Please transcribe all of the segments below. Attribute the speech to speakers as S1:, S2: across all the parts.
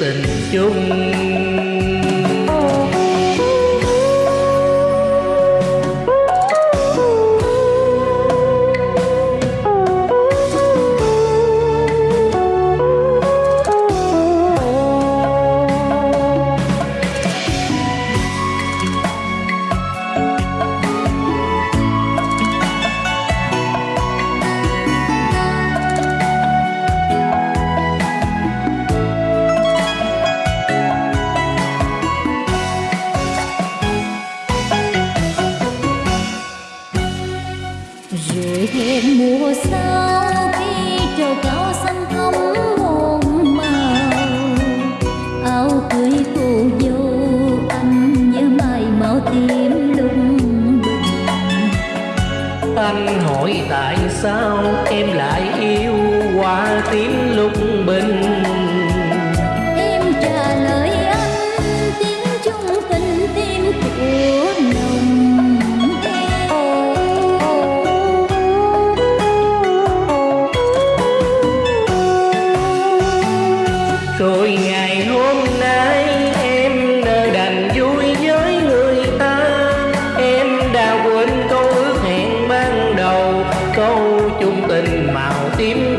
S1: tình
S2: chung.
S1: đèn mùa sao khi trầu cao xanh không buồn màu. Áo cưới cô dâu anh nhớ mày màu tím lung bình.
S2: Anh hỏi tại sao em lại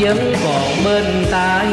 S2: vẫn còn bên tay.